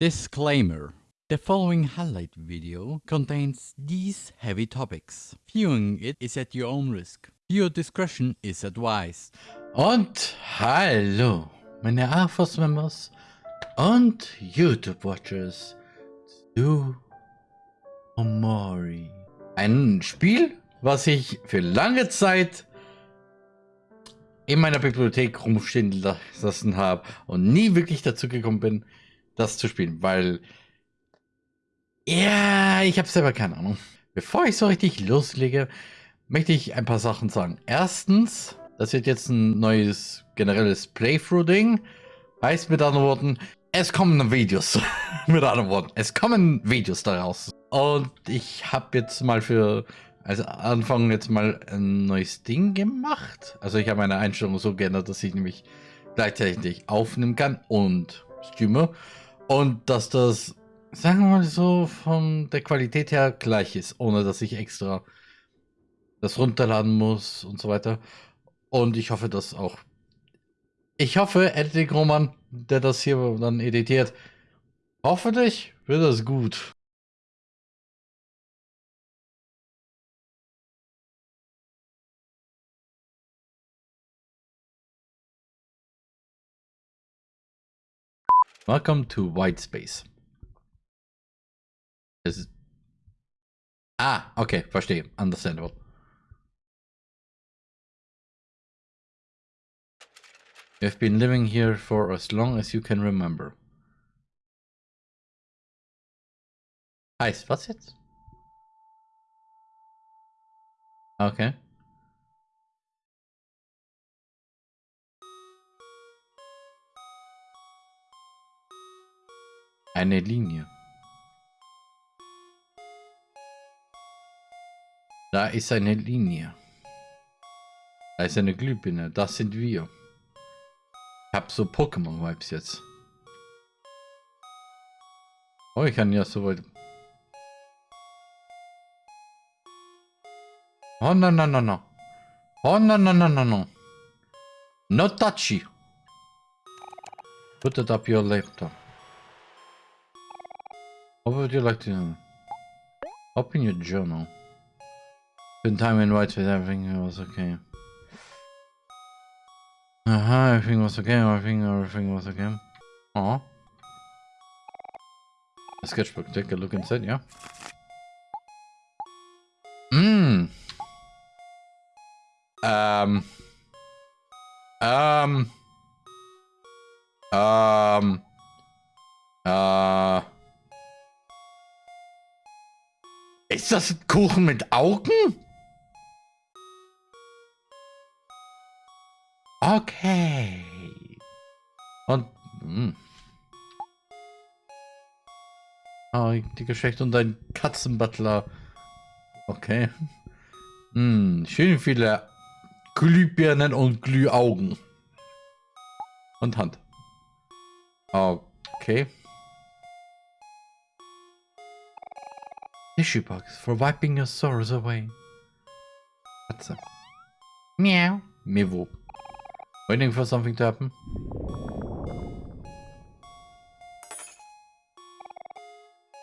Disclaimer. The following highlight video contains these heavy topics. Viewing it is at your own risk. Your discretion is advised. Und hallo, meine AFOS Members und YouTube Watchers zu Omori. Ein Spiel, was ich für lange Zeit in meiner Bibliothek rumstehen lassen habe und nie wirklich dazu gekommen bin, das zu spielen, weil ja, ich habe selber keine Ahnung. Bevor ich so richtig loslege, möchte ich ein paar Sachen sagen. Erstens, das wird jetzt ein neues generelles Playthrough-Ding. Heißt mit anderen Worten, es kommen Videos. mit anderen Worten, es kommen Videos daraus. Und ich habe jetzt mal für also Anfang jetzt mal ein neues Ding gemacht. Also ich habe meine Einstellung so geändert, dass ich nämlich gleichzeitig aufnehmen kann und streame. Und dass das sagen wir mal so, von der Qualität her gleich ist, ohne dass ich extra das runterladen muss und so weiter. Und ich hoffe, dass auch. Ich hoffe, Editing Roman, der das hier dann editiert, hoffentlich wird das gut. Welcome to White Space. Es ah, okay, verstehe. Understandable. You've been living here for as long as you can remember. Heißt, was jetzt? Okay. Eine Linie. Da ist eine Linie. Da ist eine Glühbirne. Das sind wir. Ich hab so Pokémon-Vibes jetzt. Oh, ich kann ja so weit... Oh, no, no, no, no. Oh, no, no, no, no, no. No touchy. Put it up your laptop. What would you like to... know? Open your journal. Spend time in white with everything it was okay. Uh -huh, everything was okay, everything, everything was okay. Oh. A sketchbook, take a look inside, yeah. Mmm. Um. Um. Um. Uh. Ist das ein Kuchen mit Augen? Okay. Und... Mh. Hm. Oh, die Geschichte und ein Katzenbutler. Okay. Hm, schön viele Glühbirnen und Glühaugen. Und Hand. Okay. Tissue box for wiping your sorrows away. Katze. Meow. Mewo. Waiting for something to happen.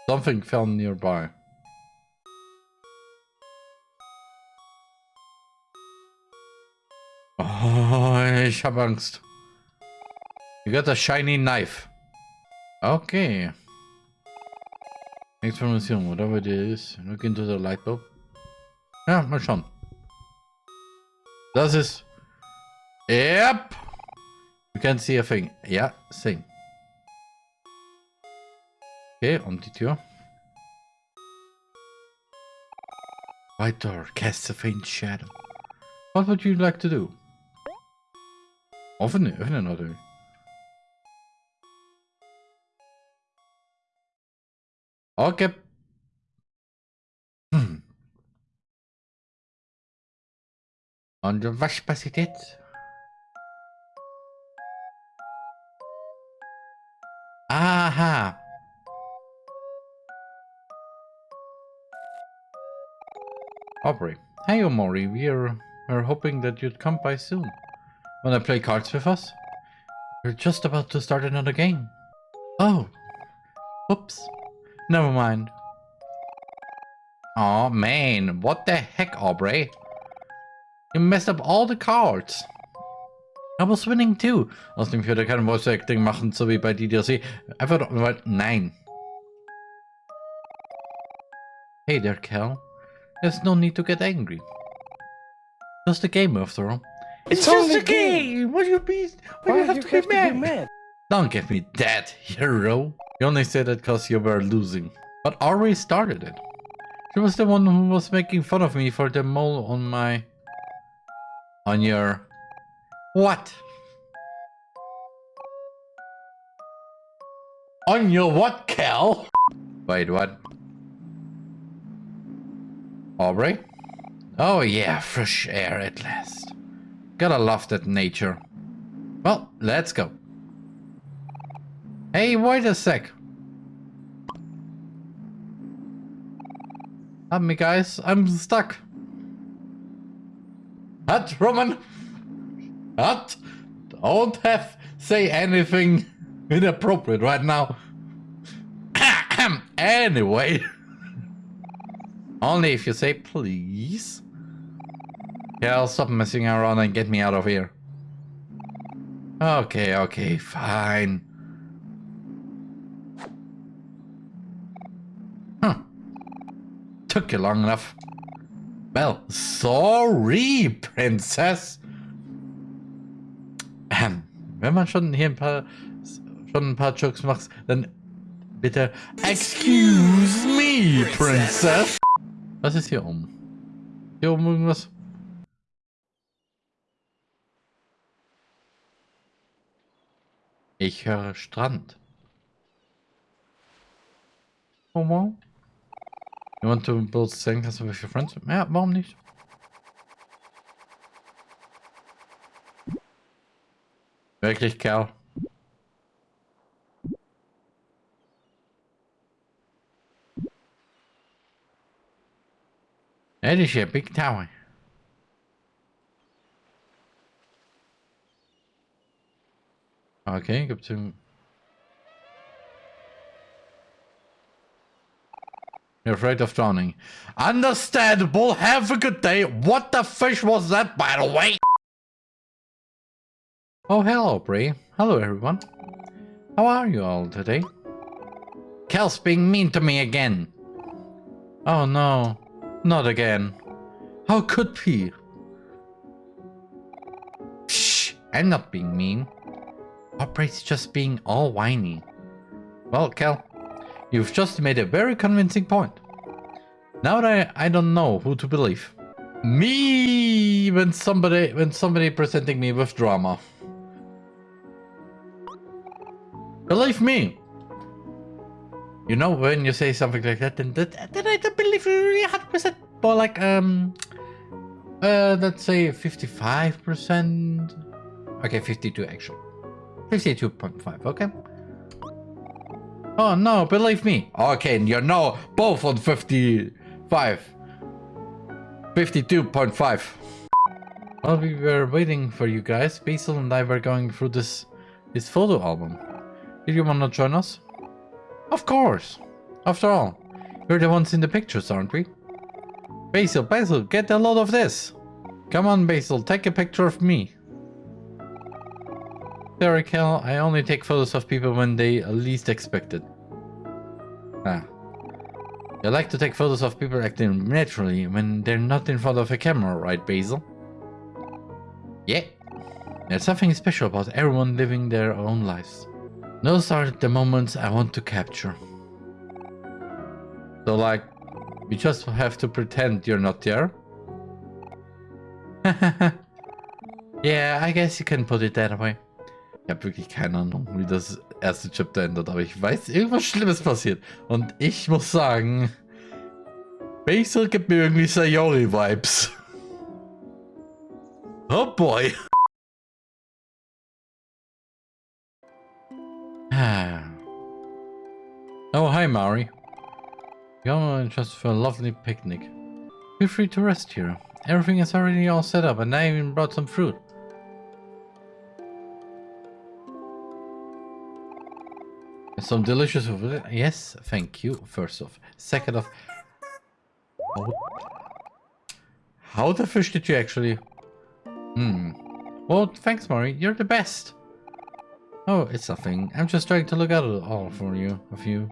Something fell nearby. Oh, ich hab Angst. You got a shiny knife. Okay. Experimentation, whatever it is. Look into the light bulb. Ja, mal schauen. Das ist Yep. You can see a thing. Ja, sing. Okay, und die Tür. White door casts a faint shadow. What would you like to do? Öffne, öffne natürlich. Okay. Hm. Und was passiert jetzt? Aha. Ah. Aubrey. Hey Omori, we're, we're hoping that you'd come by soon. Wanna play cards with us? We're just about to start another game. Oh, Oops. Never mind. Oh man, what the heck, Aubrey? You messed up all the cards. I was winning too. Außerdem ich würde kein Voice Acting machen, so wie bei DDLC. Einfach nur, nein. Hey there, Kel. There's no need to get angry. Just a game after all. It's, just a game. What do you be? Why, do you have, to, be mad? Don't give me that, hero. You only said that because you were losing. But Ari started it. She was the one who was making fun of me for the mole on my... On your... What? On your what, Kel? Wait, what? Aubrey? Oh yeah, fresh air at last. Gotta love that nature. Well, let's go. Hey, wait a sec. Help me, guys. I'm stuck. What, Roman? What? Don't have say anything inappropriate right now. anyway. Only if you say please. Yeah, I'll stop messing around and get me out of here. Okay, okay, fine. Took you long enough. Well, sorry, Princess. Ähm, wenn man schon hier ein paar schon ein paar Jokes macht, dann bitte Excuse me, Princess. Was ist hier oben? Hier oben irgendwas? Ich höre Strand. Wow. You want to build sandcastle with your friends? Ja, warum nicht? Wirklich, Kerl? That is a big tower. Okay, gibt's einen... You're afraid of drowning. Understandable, have a good day. What the fish was that, by the way? Oh, hello, Bray. Hello, everyone. How are you all today? Kel's being mean to me again. Oh, no. Not again. How could he? Shh, I'm not being mean. Operates just being all whiny. Well, Kel, you've just made a very convincing point. Now that I, I don't know who to believe. Me when somebody when somebody presenting me with drama. Believe me. You know when you say something like that, then that then I don't believe you really 100%. But like um uh let's say 55%. Okay, 52 actually. 52.5, okay. Oh no, believe me. Okay, you're now both on 55. 52.5. While we were waiting for you guys, Basil and I were going through this this photo album. Did you want to join us? Of course. After all, we're the ones in the pictures, aren't we? Basil, Basil, get a load of this. Come on, Basil, take a picture of me. Sorry, Kel, I only take photos of people when they least expect it. Ah. You like to take photos of people acting naturally when they're not in front of a camera, right, Basil? Yeah. There's something special about everyone living their own lives. Those are the moments I want to capture. So like, you just have to pretend you're not there? yeah, I guess you can put it that way. Ich habe wirklich keine Ahnung, wie das erste Chapter endet, aber ich weiß, irgendwas Schlimmes passiert. Und ich muss sagen, Basil gibt mir irgendwie Sayori-Vibes. Oh boy. oh, hi, Mari. Come just for a lovely picnic. Feel free to rest here. Everything is already all set up and I even brought some fruit. Some delicious. Yes, thank you. First off. Second off. How, how the fish did you actually... Hmm. Well, thanks, Mari. You're the best. Oh, it's nothing. I'm just trying to look out all for you, of you.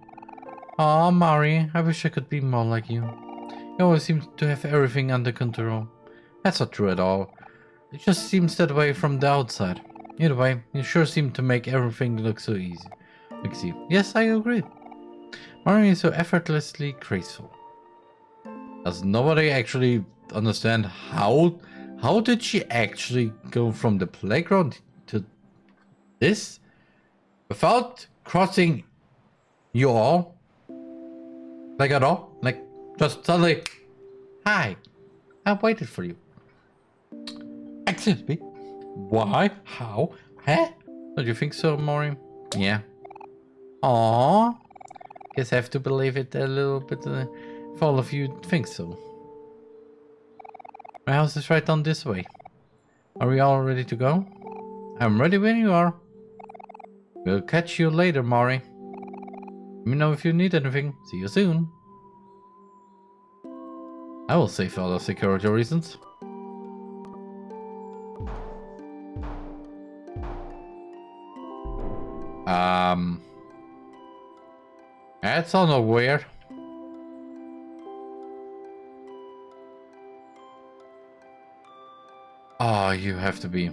Aw, Mari, I wish I could be more like you. You always seem to have everything under control. That's not true at all. It just seems that way from the outside. Either way, you sure seem to make everything look so easy. Yes, I agree. Mari is so effortlessly graceful. Does nobody actually understand how how did she actually go from the playground to this without crossing you all? Like at all? Like just suddenly, hi, I waited for you. Excuse me. Why? How? Huh? Don't you think so, Mori? Yeah. Aww. Guess I have to believe it a little bit uh, if all of you think so. My house is right down this way. Are we all ready to go? I'm ready when you are. We'll catch you later, Mari. Let me know if you need anything. See you soon. I will save all the security reasons. Um, that's all not weird. Oh, you have to be.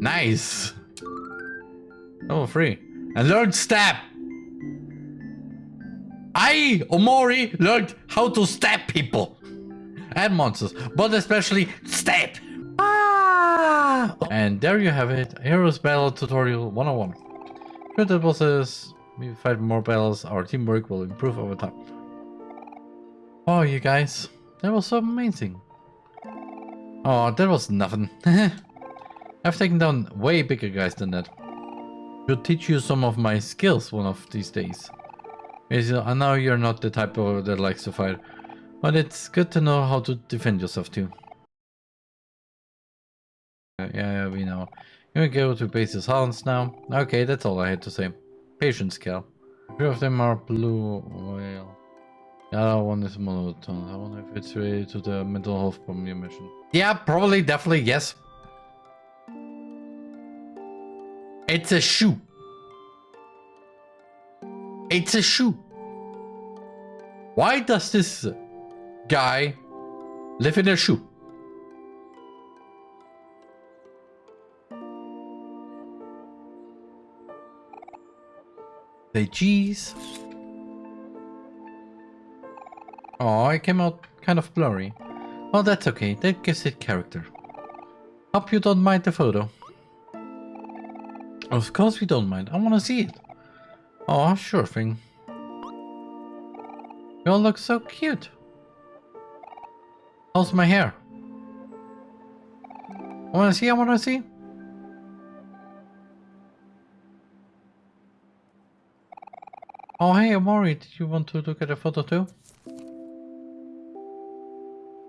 Nice. Oh, free. And learn stab. I, Omori, learned how to stab people and monsters, but especially stab. Ah! And there you have it, Heroes Battle Tutorial 101. Shoot the bosses, we fight more battles, our teamwork will improve over time. Oh, you guys, that was so amazing. Oh, that was nothing. I've taken down way bigger guys than that. Should teach you some of my skills one of these days. I know you're not the type of that likes to fight, but it's good to know how to defend yourself too. Uh, yeah, we know. You can go to base Basis Hounds now. Okay, that's all I had to say. Patience, Kel. Three of them are blue whale. The other one is monotone. I wonder if it's related to the mental health problem you mentioned. Yeah, probably, definitely, yes. It's a shoe. It's a shoe. Why does this guy live in a shoe? Say cheese. Oh, it came out kind of blurry. Well, that's okay. That gives it character. Hope you don't mind the photo. Of course we don't mind. I want to see it. Oh, sure thing. You all look so cute. How's my hair? I wanna see, I wanna see. Oh hey Omori, did you want to look at a photo too?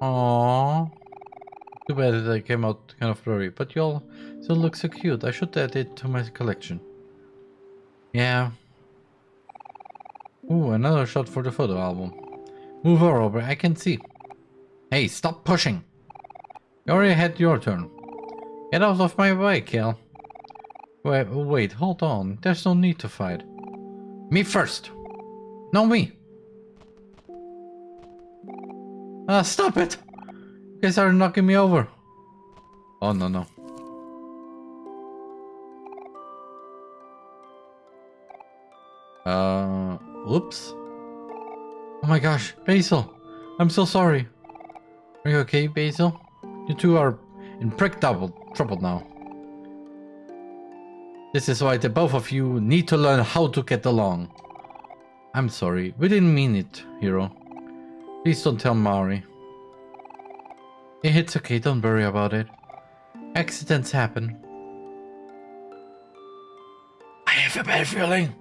Oh, Too bad that I came out kind of blurry, but you all still look so cute. I should add it to my collection. Yeah, Ooh, another shot for the photo album. Move over, I can see. Hey, stop pushing. You already had your turn. Get out of my way, Kel. Wait, wait, hold on. There's no need to fight. Me first. No, me. Ah, stop it. You guys are knocking me over. Oh, no, no. Uh... Oops. Oh my gosh, Basil. I'm so sorry. Are you okay, Basil? You two are in prick double trouble now. This is why the both of you need to learn how to get along. I'm sorry, we didn't mean it, hero. Please don't tell Mari. It's okay, don't worry about it. Accidents happen. I have a bad feeling.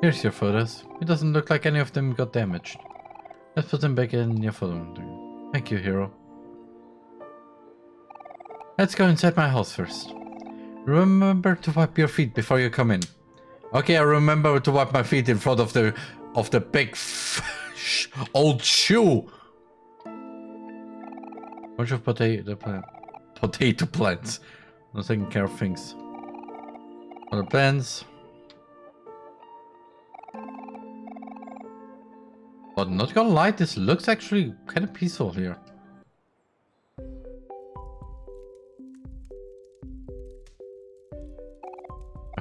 Here's your photos. It doesn't look like any of them got damaged. Let's put them back in your photo. Thank you, hero. Let's go inside my house first. Remember to wipe your feet before you come in. Okay, I remember to wipe my feet in front of the of the big old shoe. Bunch of potato plant potato plants. Not taking care of things. Other plants. But not gonna lie, this looks actually kind of peaceful here.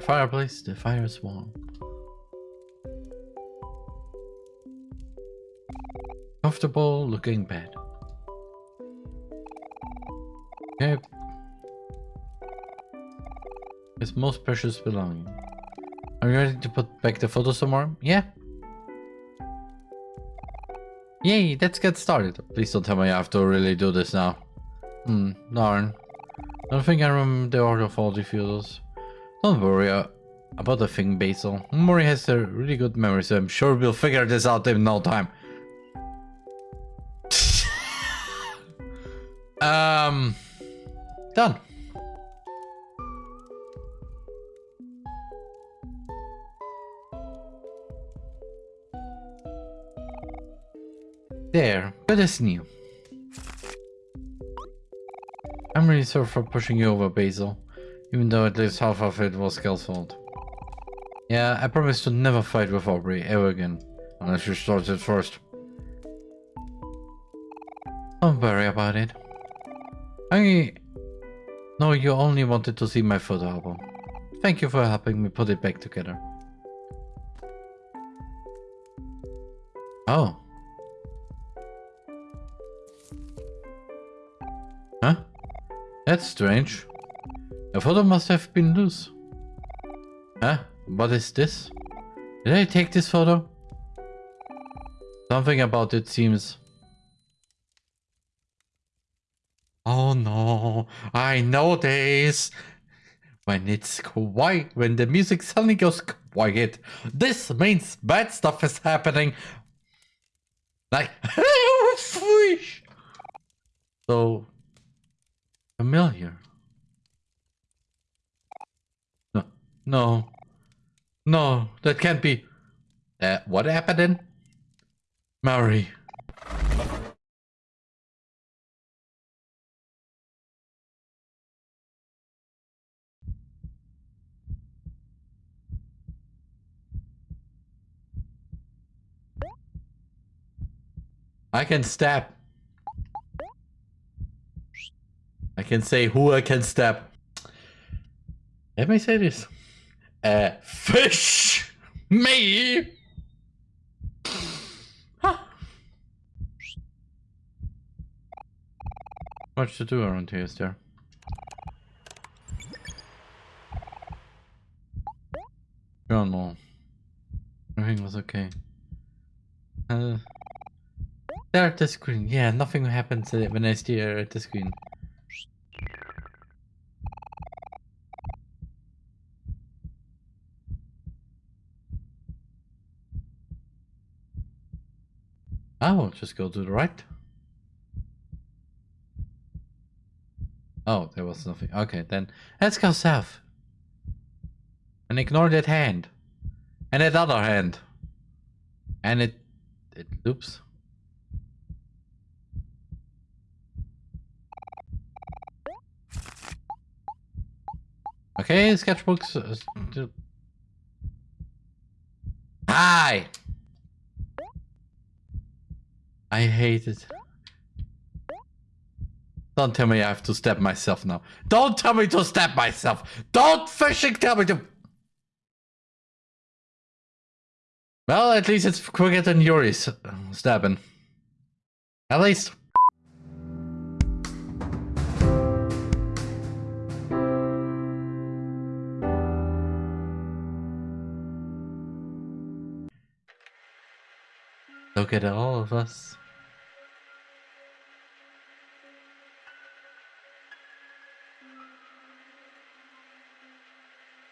Fireplace, the fire is warm. Comfortable looking bed. Okay. His most precious belonging. Are you ready to put back the photo somewhere? Yeah. Yay, let's get started. Please don't tell me I have to really do this now. Hmm, darn. I don't think I remember the order of all the photos. Don't worry uh, about the thing, Basil. Mori has a really good memory, so I'm sure we'll figure this out in no time. um, done. There, good as new. I'm really sorry for pushing you over, Basil. Even though at least half of it was Kel's fault. Yeah, I promise to never fight with Aubrey ever again. Unless you start it first. Don't worry about it. I know you only wanted to see my photo album. Thank you for helping me put it back together. Oh. Huh? That's strange. The photo must have been loose. Huh? What is this? Did I take this photo? Something about it seems... Oh no, I know this! When it's quiet, when the music suddenly goes quiet, this means bad stuff is happening. Like, so familiar. No, no, that can't be. Uh, what happened then? Mari. I can stab. I can say who I can stab. Let me say this. Uh, fish! Me! Huh. Much to do around here, is there? Journal. Everything was okay. Uh, there at the screen. Yeah, nothing happens when I stare at the screen. Oh, just go to the right. Oh, there was nothing. Okay, then let's go south. And ignore that hand. And that other hand. And it... It loops. Okay, sketchbooks. Uh, Hi! I hate it. Don't tell me I have to stab myself now. Don't tell me to stab myself. Don't fishing tell me to... Well, at least it's quicker than Yuri's uh, stabbing. At least. Look at all of us.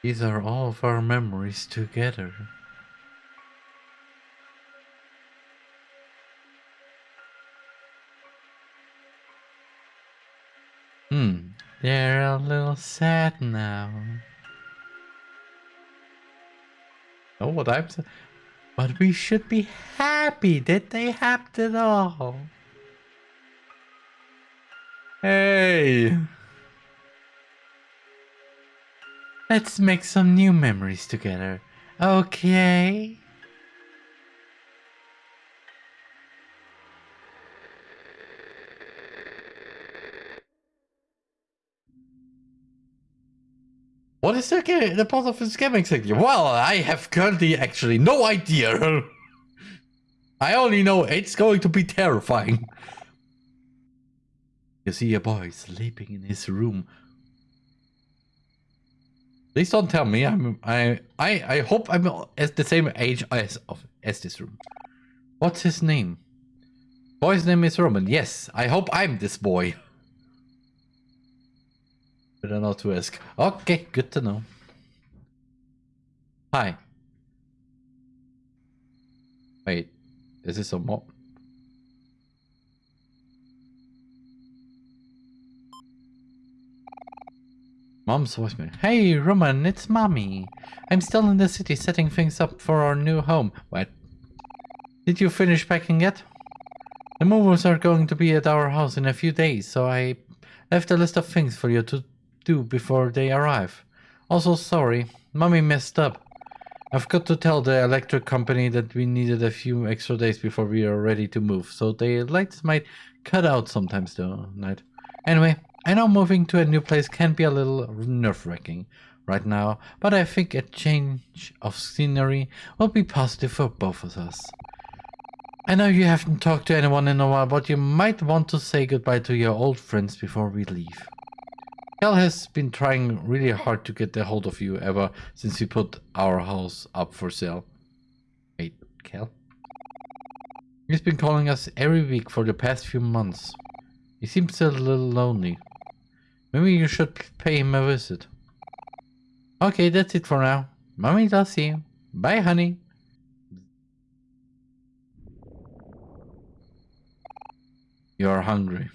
These are all of our memories together. Hmm, they're a little sad now. Oh, what I'm saying. But we should be happy that they happened at all. Hey! Let's make some new memories together. Okay? What is the, the part of this game exactly? Well, I have currently actually no idea. I only know it's going to be terrifying. You see a boy sleeping in his room. Please don't tell me I'm I I I hope I'm at the same age as of as this room. What's his name? Boy's name is Roman. Yes, I hope I'm this boy. Better not to ask. Okay, good to know. Hi. Wait, is this a mob? Mom's voicemail. Hey, Roman, it's mommy. I'm still in the city setting things up for our new home. What? Did you finish packing yet? The movers are going to be at our house in a few days, so I left a list of things for you to do before they arrive. Also, sorry, mommy messed up. I've got to tell the electric company that we needed a few extra days before we are ready to move, so the lights might cut out sometimes though, night. Anyway, I know moving to a new place can be a little nerve-wracking right now, but I think a change of scenery will be positive for both of us. I know you haven't talked to anyone in a while, but you might want to say goodbye to your old friends before we leave. Kel has been trying really hard to get a hold of you ever since we put our house up for sale. Wait, Kel? He's been calling us every week for the past few months. He seems a little lonely. Maybe you should pay him a visit. Okay, that's it for now. Mommy does see you. Bye, honey. You're hungry.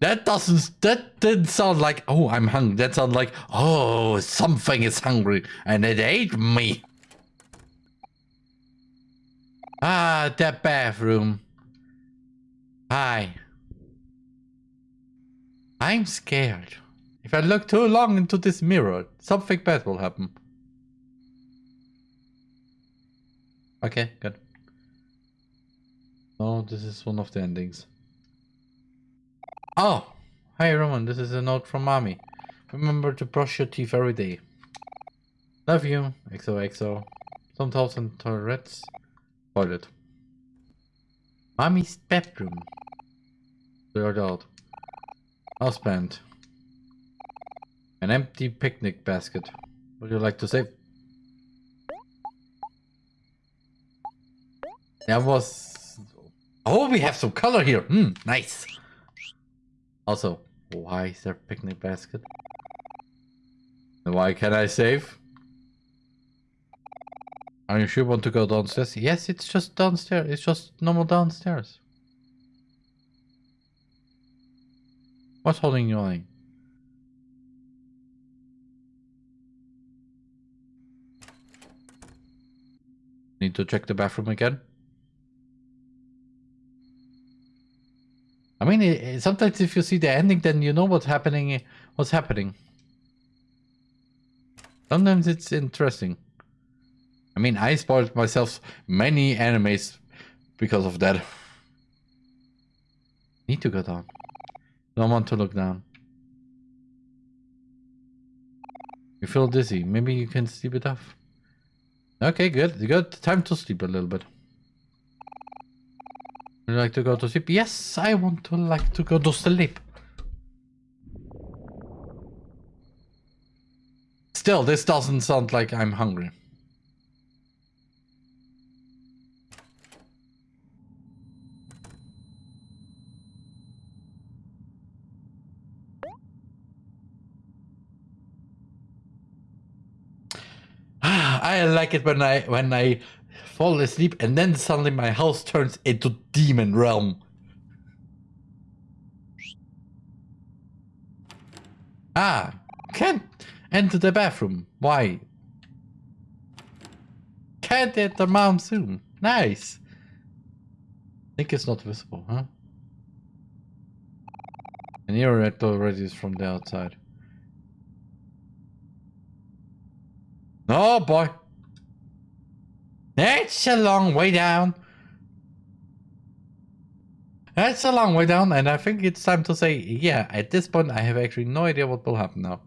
That doesn't, that didn't sound like, oh, I'm hungry. That sounded like, oh, something is hungry and it ate me. Ah, that bathroom. Hi. I'm scared. If I look too long into this mirror, something bad will happen. Okay, good. Oh, this is one of the endings. Oh, Hi Roman, this is a note from mommy. Remember to brush your teeth every day. Love you, XOXO. Some thousand toilets. Toilet. Mommy's bedroom. Blurred out. Husband. An empty picnic basket. Would you like to save? That was... Oh, we have some color here. Hmm, nice. Also, why is there a picnic basket? And why can I save? Are you sure you want to go downstairs? Yes, it's just downstairs. It's just normal downstairs. What's holding you line? Need to check the bathroom again? I mean, it- sometimes if you see the ending, then you know what's happening. What's happening? Sometimes it's interesting. I mean, I spoiled myself many animes because of that. Need to go down. Don't want to look down. You feel dizzy. Maybe you can sleep it off. Okay, good. Good. Time to sleep a little bit. Would you like to go to sleep? Yes, I want to like to go to sleep. Still, this doesn't sound like I'm hungry. I like it when I when I fall asleep and then suddenly my house turns into demon realm. Ah, can't enter the bathroom. Why? Can't enter mom's room. Nice. Think it's not visible, huh? And your red already is from the outside. Oh boy. That's a long way down. That's a long way down, and I think it's time to say, yeah, at this point I have actually no idea what will happen now.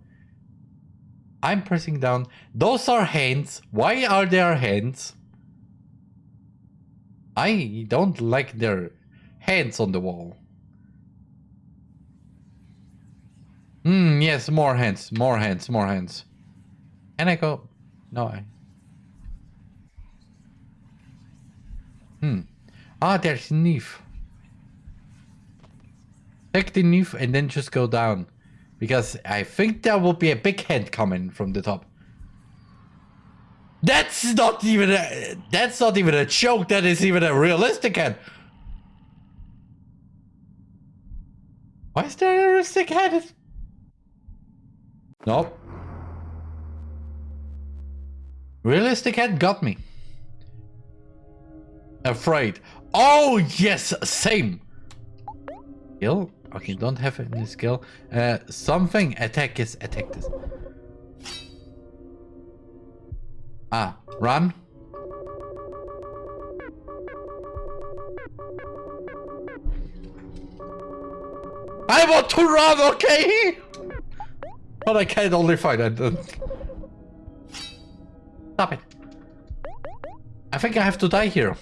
I'm pressing down. Those are hands. Why are there hands? I don't like their hands on the wall. Hmm, yes, more hands, more hands, more hands. Can I go? No, Hmm. Ah, there's Neve. Take the Neve and then just go down. Because I think there will be a big hand coming from the top. That's not even a... That's not even a joke. That is even a realistic hand. Why is there a realistic hand? Nope. Realistic head got me. Afraid. Oh, yes, same. Skill? Okay, don't have any skill. Uh, something. Attack is attack this. Ah, run. I want to run, okay? But I can only find. Stop it. I think I have to die here.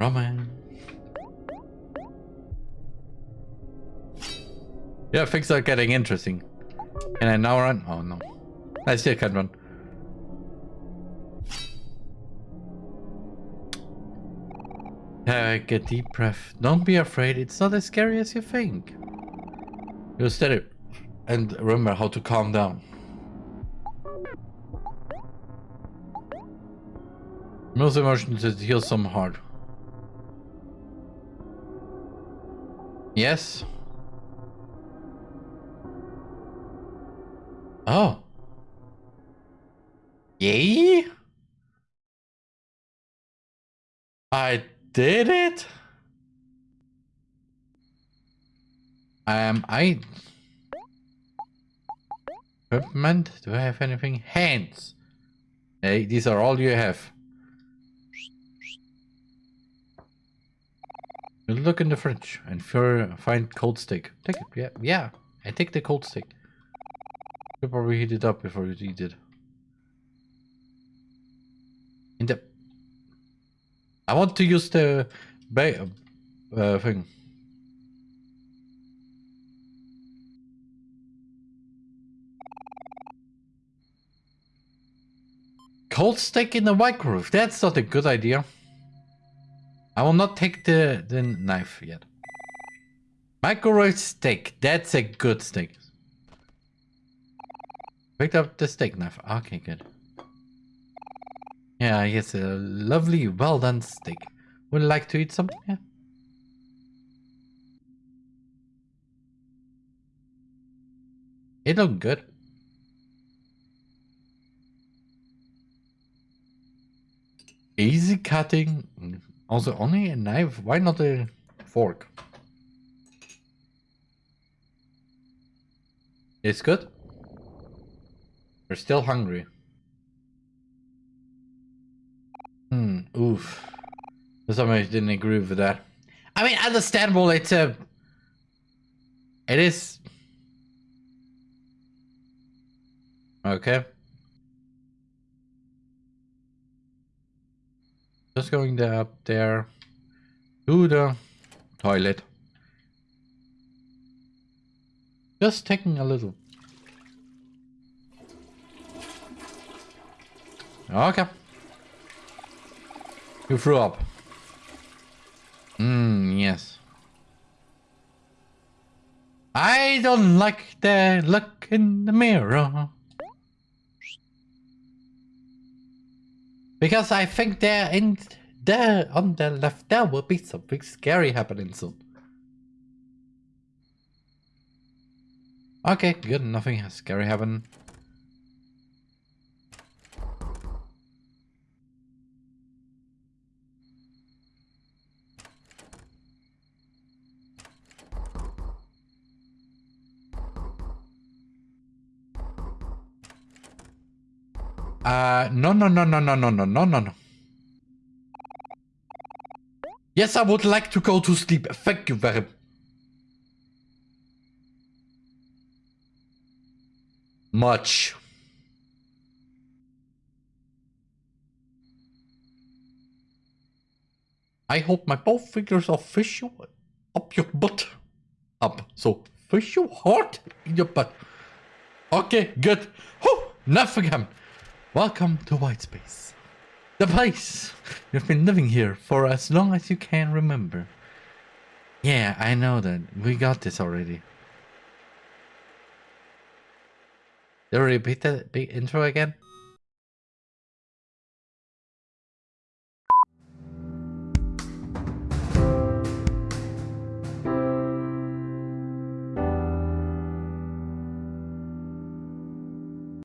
Roman. Yeah, things are getting interesting. Can I now run? Oh no. I still can't run. Take a deep breath. Don't be afraid. It's not as scary as you think. You steady. And remember how to calm down. Most emotions to heal some hard. Yes. Oh. Yay? I did it? Um, I... Equipment? Do I have anything? Hands. Hey, these are all you have. Look in the fridge and find cold stick. Take it. Yeah, yeah. I take the cold stick. You probably heat it up before you eat it. In the. I want to use the ba uh, thing. Cold steak in the microwave. That's not a good idea. I will not take the, the knife yet. Microwave steak. That's a good steak. Picked up the steak knife. Okay, good. Yeah, yes, a lovely, well done steak. Would you like to eat something? Yeah. It looked good. Easy cutting. Also, only a knife? Why not a fork? It's good. We're still hungry. Hmm, oof. Somebody didn't agree with that. I mean, understandable, it's a... It is... Okay. Just going there up there to the toilet. Just taking a little. Okay. You threw up. Hmm, yes. I don't like the look in the mirror. Because I think there in there on the left there will be something scary happening soon. Okay, good, nothing scary happened. Uh, no, no, no, no, no, no, no, no, no, no. Yes, I would like to go to sleep. Thank you very much. I hope my both fingers are fish you up your butt. Up. So fish you hard in your butt. Okay, good. Whew, nothing happened. Welcome to White Space. The place you've been living here for as long as you can remember. Yeah, I know that. We got this already. I repeat the intro again?